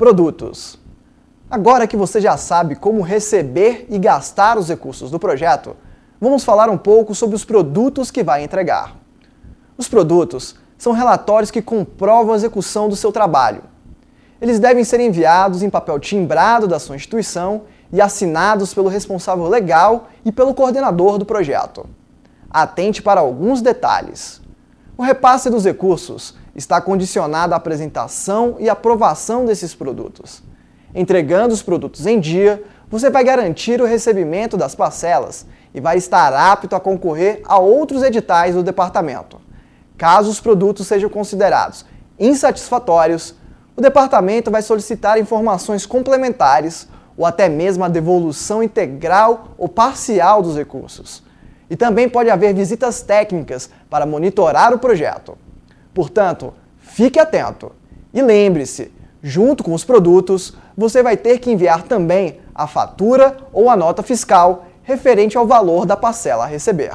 Produtos. Agora que você já sabe como receber e gastar os recursos do projeto, vamos falar um pouco sobre os produtos que vai entregar. Os produtos são relatórios que comprovam a execução do seu trabalho. Eles devem ser enviados em papel timbrado da sua instituição e assinados pelo responsável legal e pelo coordenador do projeto. Atente para alguns detalhes. O repasse dos recursos está condicionado à apresentação e aprovação desses produtos. Entregando os produtos em dia, você vai garantir o recebimento das parcelas e vai estar apto a concorrer a outros editais do departamento. Caso os produtos sejam considerados insatisfatórios, o departamento vai solicitar informações complementares ou até mesmo a devolução integral ou parcial dos recursos. E também pode haver visitas técnicas para monitorar o projeto. Portanto, fique atento e lembre-se, junto com os produtos, você vai ter que enviar também a fatura ou a nota fiscal referente ao valor da parcela a receber.